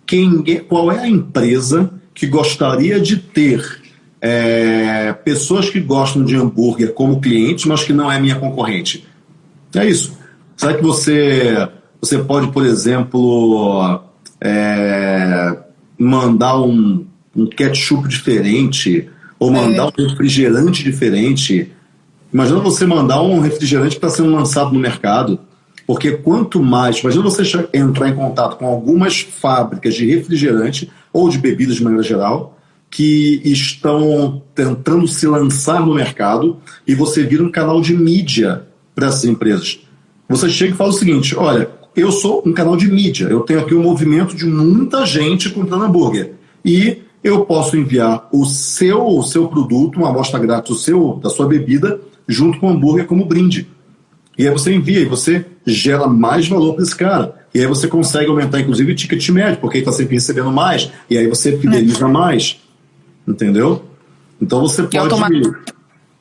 quem, é, qual é a empresa que gostaria de ter é, pessoas que gostam de hambúrguer como clientes, mas que não é minha concorrente. É isso. Será que você, você pode, por exemplo, é, mandar um, um ketchup diferente ou mandar é. um refrigerante diferente? Imagina você mandar um refrigerante para ser lançado no mercado. Porque quanto mais. Imagina você entrar em contato com algumas fábricas de refrigerante ou de bebidas de maneira geral que estão tentando se lançar no mercado e você vira um canal de mídia para essas empresas. Você chega e fala o seguinte: olha, eu sou um canal de mídia, eu tenho aqui um movimento de muita gente comprando hambúrguer e eu posso enviar o seu, o seu produto, uma amostra grátis o seu, da sua bebida, junto com o hambúrguer como brinde. E aí você envia e você gera mais valor para esse cara. E aí você consegue aumentar, inclusive, o ticket médio, porque ele está sempre recebendo mais, e aí você fideliza é. mais. Entendeu? Então você pode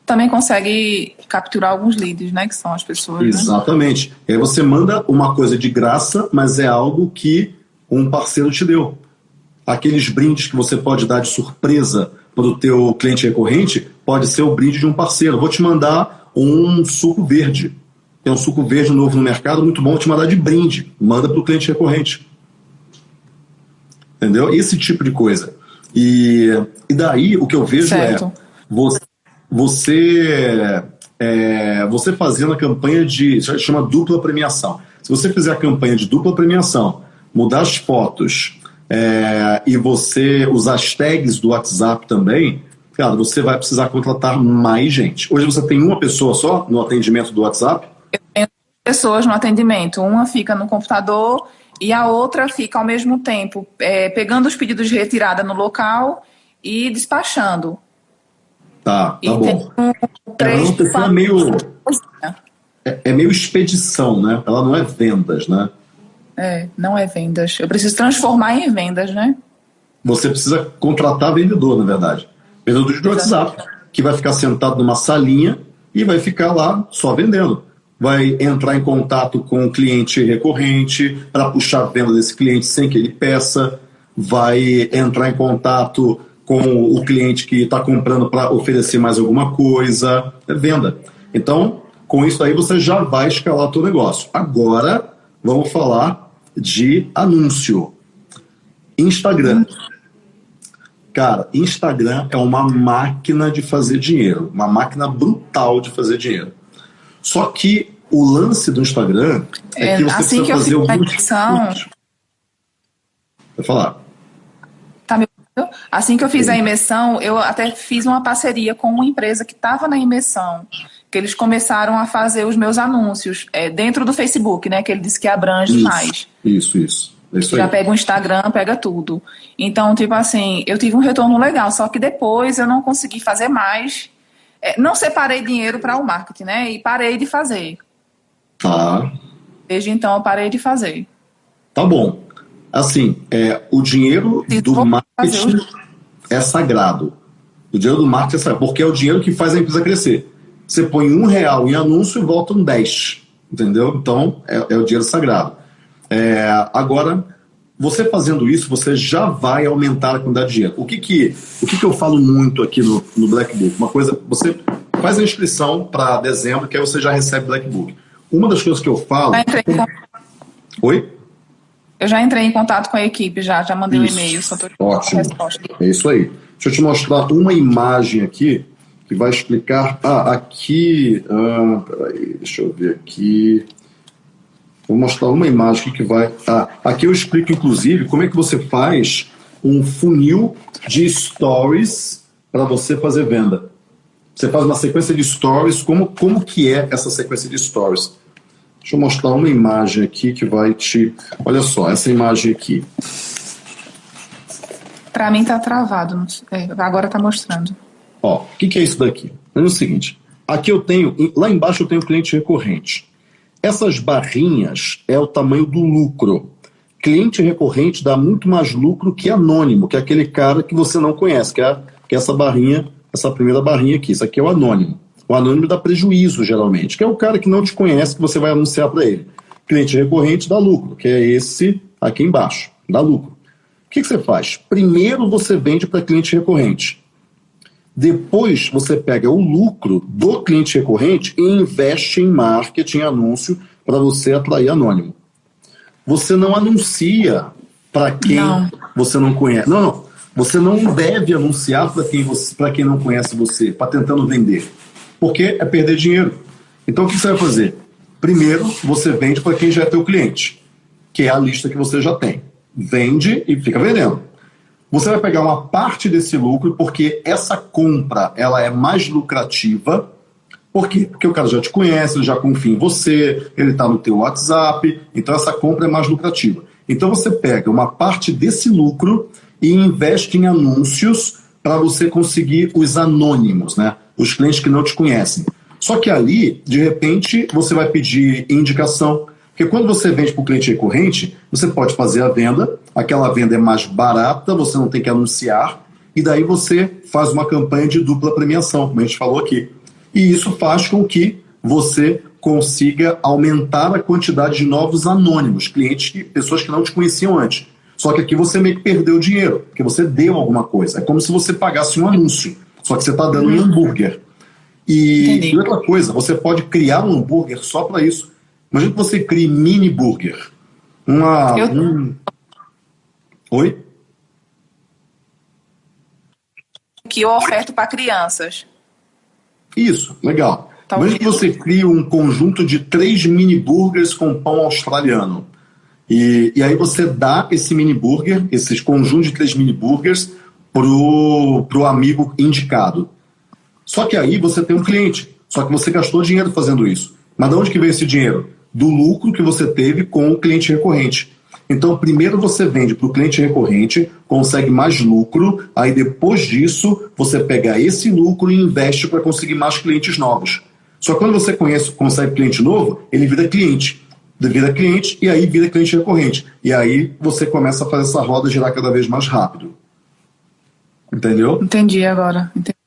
também consegue capturar alguns leads, né? Que são as pessoas. Né? Exatamente. Né? E aí você manda uma coisa de graça, mas é algo que um parceiro te deu. Aqueles brindes que você pode dar de surpresa para o teu cliente recorrente, pode ser o brinde de um parceiro. Vou te mandar um suco verde. Tem um suco verde novo no mercado, muito bom, vou te mandar de brinde. Manda para o cliente recorrente. Entendeu? Esse tipo de coisa. E, e daí o que eu vejo é certo. é você você é, você fazendo a campanha de chama dupla premiação. Se você fizer a campanha de dupla premiação, mudar as fotos é, e você usar as tags do WhatsApp também, cara, você vai precisar contratar mais gente. Hoje você tem uma pessoa só no atendimento do WhatsApp? Eu tenho pessoas no atendimento. Uma fica no computador e a outra fica ao mesmo tempo é, pegando os pedidos de retirada no local e despachando. Tá, tá e bom. Três é, é meio. É, é, meio expedição, né? Ela não é vendas, né? É, não é vendas. Eu preciso transformar em vendas, né? Você precisa contratar vendedor, na verdade. Vendedor de WhatsApp, que vai ficar sentado numa salinha e vai ficar lá só vendendo. Vai entrar em contato com o cliente recorrente para puxar a venda desse cliente sem que ele peça. Vai entrar em contato com o cliente que está comprando para oferecer mais alguma coisa, é venda. Então, com isso aí você já vai escalar o negócio. Agora, vamos falar de anúncio. Instagram. Cara, Instagram é uma máquina de fazer dinheiro, uma máquina brutal de fazer dinheiro. Só que o lance do Instagram é, é que você assim precisa que fazer alguns. Vai falar. Assim que eu fiz a imersão, eu até fiz uma parceria com uma empresa que estava na imersão, que eles começaram a fazer os meus anúncios é, dentro do Facebook, né? Que ele disse que abrange isso, mais. Isso, isso. É isso Já pega o Instagram, pega tudo. Então, tipo assim, eu tive um retorno legal, só que depois eu não consegui fazer mais. É, não separei dinheiro para o marketing, né? E parei de fazer. Tá. Desde então eu parei de fazer. Tá bom. Assim, é, o dinheiro do marketing é sagrado. O dinheiro do marketing é sagrado, porque é o dinheiro que faz a empresa crescer. Você põe um real em anúncio e volta um 10. Entendeu? Então, é, é o dinheiro sagrado. É, agora, você fazendo isso, você já vai aumentar a quantidade de dinheiro. O que que, o que, que eu falo muito aqui no, no Black Book? Uma coisa, você faz a inscrição para dezembro, que aí você já recebe Black Book. Uma das coisas que eu falo. Oi? Eu já entrei em contato com a equipe, já, já mandei isso. um e-mail. Ótimo. É isso aí. Deixa eu te mostrar uma imagem aqui que vai explicar. Ah, aqui. Ah, peraí, deixa eu ver aqui. Vou mostrar uma imagem que vai. Ah, aqui eu explico, inclusive, como é que você faz um funil de stories para você fazer venda. Você faz uma sequência de stories, como, como que é essa sequência de stories? Deixa eu mostrar uma imagem aqui que vai te. Olha só, essa imagem aqui. Para mim tá travado. É, agora tá mostrando. Ó, o que, que é isso daqui? É o seguinte. Aqui eu tenho, lá embaixo eu tenho cliente recorrente. Essas barrinhas é o tamanho do lucro. Cliente recorrente dá muito mais lucro que anônimo, que é aquele cara que você não conhece, que é, que é essa barrinha, essa primeira barrinha aqui. Isso aqui é o anônimo. O anônimo dá prejuízo, geralmente, que é o cara que não te conhece, que você vai anunciar para ele. Cliente recorrente dá lucro, que é esse aqui embaixo, dá lucro. O que, que você faz? Primeiro você vende para cliente recorrente. Depois você pega o lucro do cliente recorrente e investe em marketing, anúncio, para você atrair anônimo. Você não anuncia para quem não. você não conhece. Não, não. Você não deve anunciar para quem, você, quem não conhece você, para tentando vender. Porque é perder dinheiro. Então o que você vai fazer? Primeiro, você vende para quem já é teu cliente, que é a lista que você já tem. Vende e fica vendendo. Você vai pegar uma parte desse lucro porque essa compra ela é mais lucrativa. Por quê? Porque o cara já te conhece, ele já confia em você, ele está no teu WhatsApp, então essa compra é mais lucrativa. Então você pega uma parte desse lucro e investe em anúncios para você conseguir os anônimos, né? Os clientes que não te conhecem. Só que ali, de repente, você vai pedir indicação, porque quando você vende para o cliente recorrente, você pode fazer a venda, aquela venda é mais barata, você não tem que anunciar, e daí você faz uma campanha de dupla premiação, como a gente falou aqui. E isso faz com que você consiga aumentar a quantidade de novos anônimos, clientes, pessoas que não te conheciam antes. Só que aqui você meio que perdeu dinheiro, porque você deu alguma coisa. É como se você pagasse um anúncio, só que você está dando um hambúrguer. E, e outra coisa, você pode criar um hambúrguer só para isso. Imagina que você crie mini burger. Uma. Eu... Um... Oi? Que eu oferto para crianças. Isso, legal. Tá Imagina que você cria um conjunto de três mini burgers com pão australiano. E, e aí você dá esse mini burger, esses conjuntos de três mini burgers, pro, pro amigo indicado. Só que aí você tem um cliente. Só que você gastou dinheiro fazendo isso. Mas de onde que veio esse dinheiro? do lucro que você teve com o cliente recorrente. Então, primeiro você vende para o cliente recorrente, consegue mais lucro, aí depois disso você pega esse lucro e investe para conseguir mais clientes novos. Só que quando você conhece, consegue cliente novo, ele vira cliente. Vira cliente e aí vira cliente recorrente. E aí você começa a fazer essa roda girar cada vez mais rápido. Entendeu? Entendi agora. Entendi.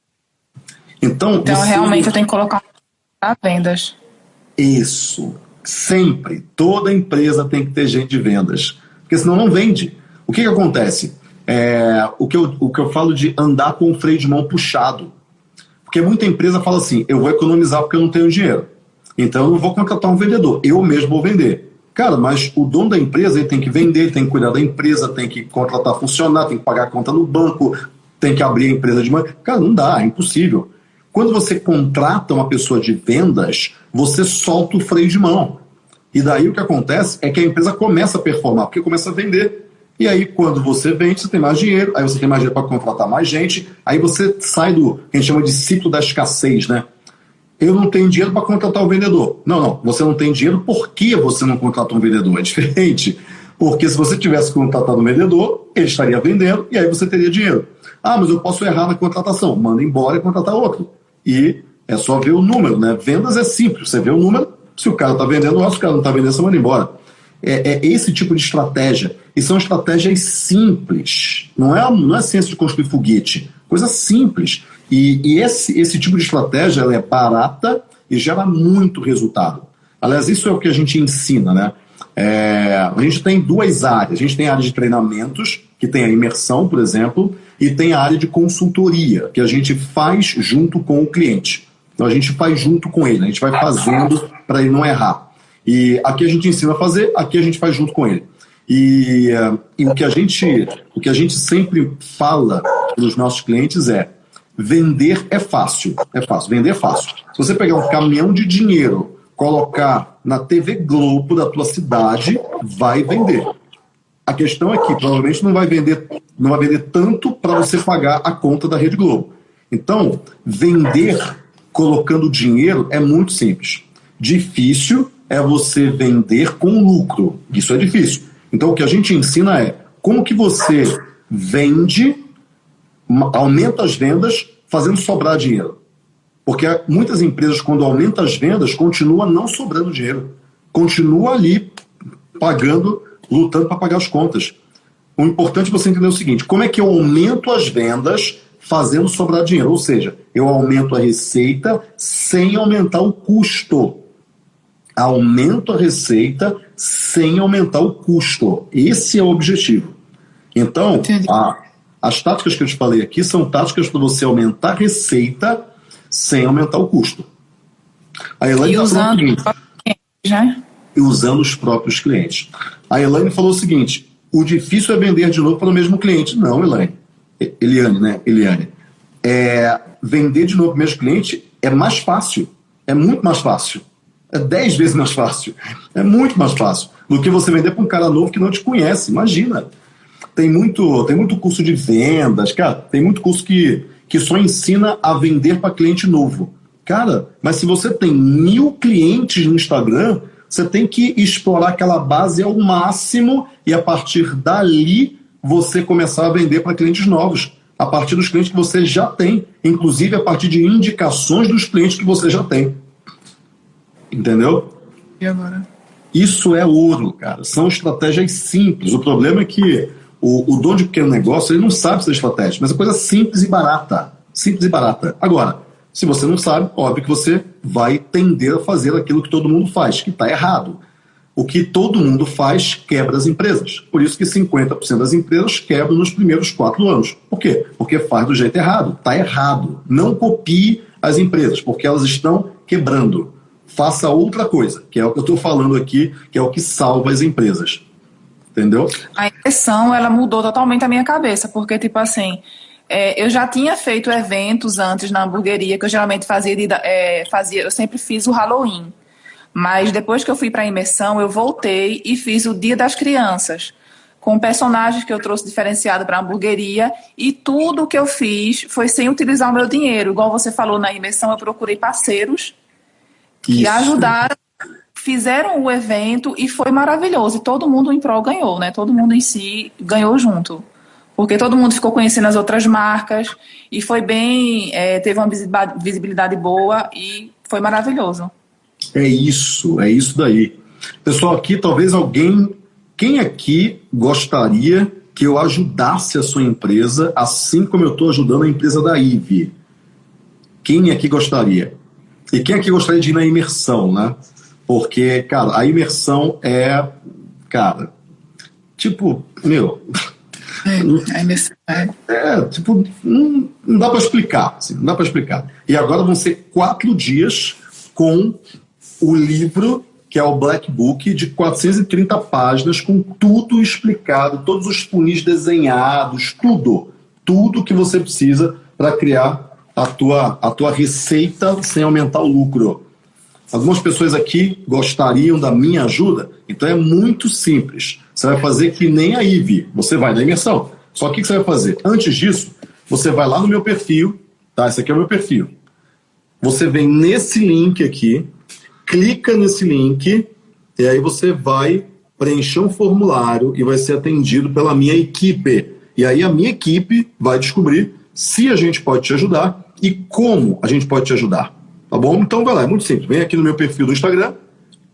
Então, então realmente eu tenho que colocar a vendas. Isso. Sempre, toda empresa tem que ter gente de vendas, porque senão não vende. O que, que acontece? É, o, que eu, o que eu falo de andar com o freio de mão puxado. Porque muita empresa fala assim: eu vou economizar porque eu não tenho dinheiro. Então eu não vou contratar um vendedor, eu mesmo vou vender. Cara, mas o dono da empresa ele tem que vender, ele tem que cuidar da empresa, tem que contratar funcionário, tem que pagar a conta no banco, tem que abrir a empresa de mão. Cara, não dá, é impossível. Quando você contrata uma pessoa de vendas, você solta o freio de mão. E daí o que acontece é que a empresa começa a performar, porque começa a vender. E aí, quando você vende, você tem mais dinheiro, aí você tem mais dinheiro para contratar mais gente, aí você sai do que a gente chama de ciclo da escassez, né? Eu não tenho dinheiro para contratar um vendedor. Não, não, você não tem dinheiro porque você não contrata um vendedor. É diferente. Porque se você tivesse contratado um vendedor, ele estaria vendendo e aí você teria dinheiro. Ah, mas eu posso errar na contratação. Manda embora e contratar outro. E é só ver o número, né? Vendas é simples. Você vê o número, se o cara está vendendo, o cara não está vendendo, você manda embora. É, é, esse tipo de estratégia. E são estratégias simples. Não é, não é ciência de construir foguete. Coisa simples. E, e esse, esse tipo de estratégia é barata e gera muito resultado. Aliás, isso é o que a gente ensina, né? É, a gente tem duas áreas. A gente tem a área de treinamentos, que tem a imersão, por exemplo, e tem a área de consultoria, que a gente faz junto com o cliente. Então a gente faz junto com ele, a gente vai fazendo para ele não errar. E aqui a gente ensina a fazer, aqui a gente faz junto com ele. E, e o, que a gente, o que a gente sempre fala para os nossos clientes é vender é fácil, é fácil, vender é fácil. Se você pegar um caminhão de dinheiro, colocar na TV Globo da tua cidade, vai vender. A questão é que provavelmente não vai vender, não vai vender tanto para você pagar a conta da Rede Globo. Então, vender colocando dinheiro é muito simples. Difícil é você vender com lucro. Isso é difícil. Então, o que a gente ensina é como que você vende, aumenta as vendas, fazendo sobrar dinheiro. Porque muitas empresas, quando aumentam as vendas, continua não sobrando dinheiro. Continua ali pagando lutando para pagar as contas. O importante é você entender o seguinte: como é que eu aumento as vendas fazendo sobrar dinheiro? Ou seja, eu aumento a receita sem aumentar o custo. Aumento a receita sem aumentar o custo. Esse é o objetivo. Então, a, as táticas que eu te falei aqui são táticas para você aumentar a receita sem aumentar o custo. A Elaine e usando, né? usando os próprios clientes. A Elaine falou o seguinte: o difícil é vender de novo para o mesmo cliente. Não, Elaine. Eliane, né? Eliane. É, vender de novo para o mesmo cliente é mais fácil. É muito mais fácil. É dez vezes mais fácil. É muito mais fácil do que você vender para um cara novo que não te conhece. Imagina. Tem muito, tem muito curso de vendas, cara. Tem muito curso que, que só ensina a vender para cliente novo. Cara, mas se você tem mil clientes no Instagram, você tem que explorar aquela base ao máximo e a partir dali você começar a vender para clientes novos, a partir dos clientes que você já tem, inclusive a partir de indicações dos clientes que você já tem. Entendeu? E agora? Isso é ouro, cara. São estratégias simples. O problema é que o, o dono de pequeno negócio ele não sabe essa estratégia, mas é coisa simples e barata. Simples e barata. Agora, se você não sabe, óbvio que você vai tender a fazer aquilo que todo mundo faz, que está errado. O que todo mundo faz quebra as empresas. Por isso que 50% das empresas quebram nos primeiros quatro anos. Por quê? Porque faz do jeito errado. Está errado. Não copie as empresas, porque elas estão quebrando. Faça outra coisa, que é o que eu estou falando aqui, que é o que salva as empresas. Entendeu? A impressão, ela mudou totalmente a minha cabeça, porque, tipo assim, é, eu já tinha feito eventos antes na hamburgueria, que eu geralmente fazia, de, é, fazia eu sempre fiz o Halloween. Mas depois que eu fui para a imersão, eu voltei e fiz o Dia das Crianças, com personagens que eu trouxe diferenciado para a hamburgueria, e tudo que eu fiz foi sem utilizar o meu dinheiro. Igual você falou na imersão, eu procurei parceiros que Isso. ajudaram, fizeram o evento e foi maravilhoso. E todo mundo em prol ganhou, né? Todo mundo em si ganhou junto porque todo mundo ficou conhecendo as outras marcas e foi bem, é, teve uma visibilidade boa e foi maravilhoso. É isso, é isso daí. Pessoal, aqui talvez alguém, quem aqui gostaria que eu ajudasse a sua empresa assim como eu estou ajudando a empresa da IVE? Quem aqui gostaria? E quem aqui gostaria de ir na imersão, né? Porque, cara, a imersão é, cara, tipo, meu, é, é, é tipo, não, não dá para explicar, assim, não dá para explicar. E agora vão ser quatro dias com o livro que é o Black Book de 430 páginas com tudo explicado, todos os funis desenhados, tudo, tudo que você precisa para criar a tua, a tua receita sem aumentar o lucro. Algumas pessoas aqui gostariam da minha ajuda, então é muito simples. Você vai fazer que nem a IVE, você vai na imersão. Só que o que você vai fazer? Antes disso, você vai lá no meu perfil, tá? Esse aqui é o meu perfil. Você vem nesse link aqui, clica nesse link, e aí você vai preencher um formulário e vai ser atendido pela minha equipe. E aí a minha equipe vai descobrir se a gente pode te ajudar e como a gente pode te ajudar. Tá bom? Então vai lá, é muito simples. Vem aqui no meu perfil do Instagram,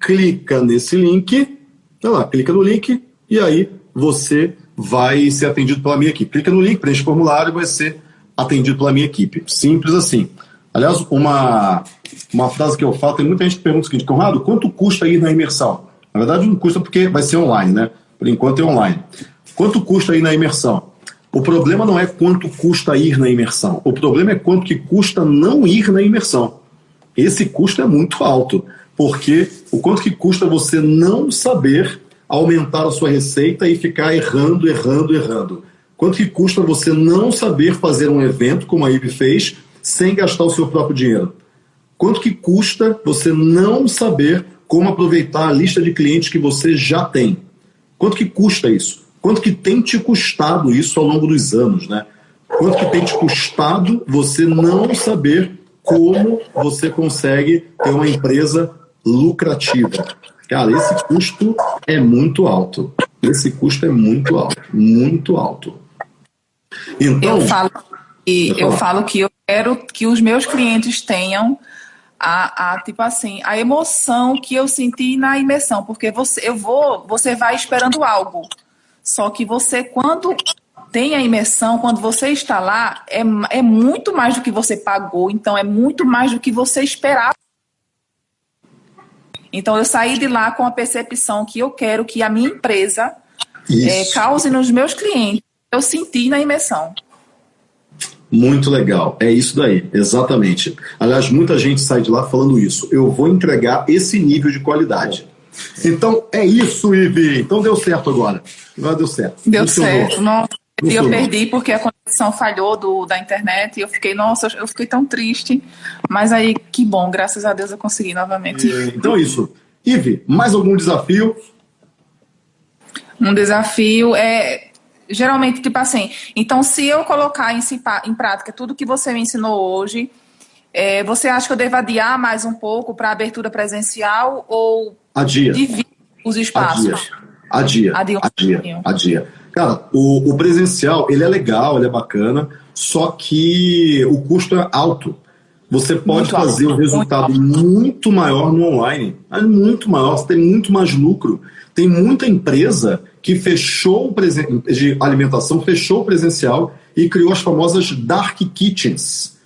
clica nesse link, tá lá, clica no link, e aí você vai ser atendido pela minha equipe. Clica no link, preenche o formulário e vai ser atendido pela minha equipe. Simples assim. Aliás, uma, uma frase que eu falo, tem muita gente que pergunta o seguinte, Conrado, quanto custa ir na imersão? Na verdade, não custa porque vai ser online, né? Por enquanto é online. Quanto custa ir na imersão? O problema não é quanto custa ir na imersão. O problema é quanto que custa não ir na imersão. Esse custo é muito alto, porque o quanto que custa você não saber aumentar a sua receita e ficar errando, errando, errando? Quanto que custa você não saber fazer um evento, como a IB fez, sem gastar o seu próprio dinheiro? Quanto que custa você não saber como aproveitar a lista de clientes que você já tem? Quanto que custa isso? Quanto que tem te custado isso ao longo dos anos, né? Quanto que tem te custado você não saber como você consegue ter uma empresa lucrativa? Cara, esse custo é muito alto. Esse custo é muito alto, muito alto. Então, eu falo que eu falo que eu quero que os meus clientes tenham a, a, tipo assim a emoção que eu senti na imersão, porque você eu vou, você vai esperando algo. Só que você quando tem a imersão, quando você está lá, é, é muito mais do que você pagou, então é muito mais do que você esperava então, eu saí de lá com a percepção que eu quero que a minha empresa é, cause nos meus clientes. Eu senti na imersão. Muito legal, é isso daí, exatamente. Aliás, muita gente sai de lá falando isso. Eu vou entregar esse nível de qualidade. Então é isso, Ivi. Então deu certo agora. Agora deu certo. Deu certo. Nossa. E eu perdi porque a conexão falhou do, da internet e eu fiquei, nossa, eu fiquei tão triste. Mas aí, que bom, graças a Deus eu consegui novamente. então é isso. Ive, mais algum desafio? Um desafio é geralmente, tipo assim, então se eu colocar em, em prática tudo que você me ensinou hoje, é, você acha que eu devo adiar mais um pouco para a abertura presencial ou adia. dividir os espaços? Adia. Adia. Adia. Adia. adia. Cara, o, o, presencial, ele é legal, ele é bacana, só que o custo é alto. Você pode muito fazer alto, um resultado muito, muito, maior no online. É muito maior, você tem muito mais lucro. Tem muita empresa que fechou o de alimentação, fechou o presencial e criou as famosas dark kitchens,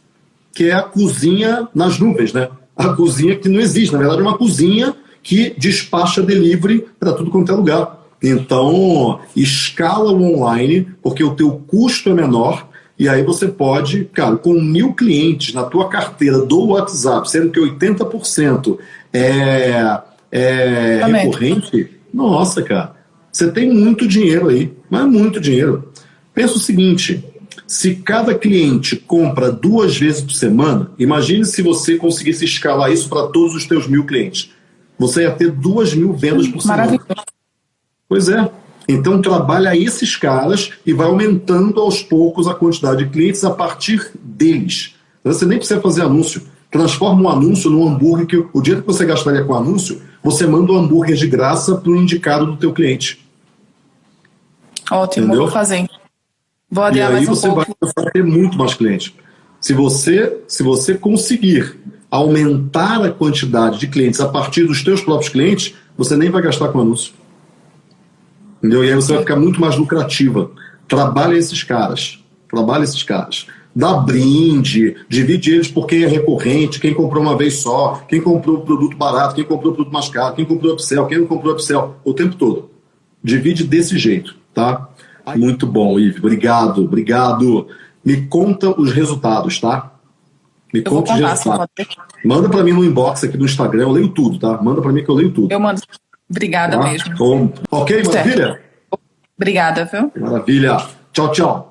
que é a cozinha nas nuvens, né? A cozinha que não existe, na verdade é uma cozinha que despacha delivery para tudo quanto é lugar. Então, escala o online, porque o teu custo é menor, e aí você pode, cara, com mil clientes na tua carteira do WhatsApp, sendo que 80% é, é recorrente, nossa, cara, você tem muito dinheiro aí, mas muito dinheiro. Pensa o seguinte, se cada cliente compra duas vezes por semana, imagine se você conseguisse escalar isso para todos os teus mil clientes. Você ia ter duas mil vendas por semana. Pois é. Então trabalha esses caras e vai aumentando aos poucos a quantidade de clientes a partir deles. Então, você nem precisa fazer anúncio. Transforma um anúncio num hambúrguer que o dia que você gastaria com anúncio, você manda um hambúrguer de graça para o indicado do teu cliente. Ótimo, Entendeu? vou fazer. Vou adiar e aí você vai ter muito mais clientes. Se você, se você conseguir aumentar a quantidade de clientes a partir dos teus próprios clientes, você nem vai gastar com anúncio. Entendeu? E aí você vai ficar muito mais lucrativa. Trabalha esses caras. Trabalha esses caras. Dá brinde, divide eles por quem é recorrente, quem comprou uma vez só, quem comprou produto barato, quem comprou produto mais caro, quem comprou upsell, quem não comprou upsell, o tempo todo. Divide desse jeito, tá? Muito bom, Ive. Obrigado, obrigado. Me conta os resultados, tá? Me eu conta os resultados. Manda para mim no inbox aqui no Instagram, eu leio tudo, tá? Manda para mim que eu leio tudo. Eu mando. Obrigada tá? mesmo. Bom. Ok, maravilha? Obrigada, viu? Maravilha. Tchau, tchau.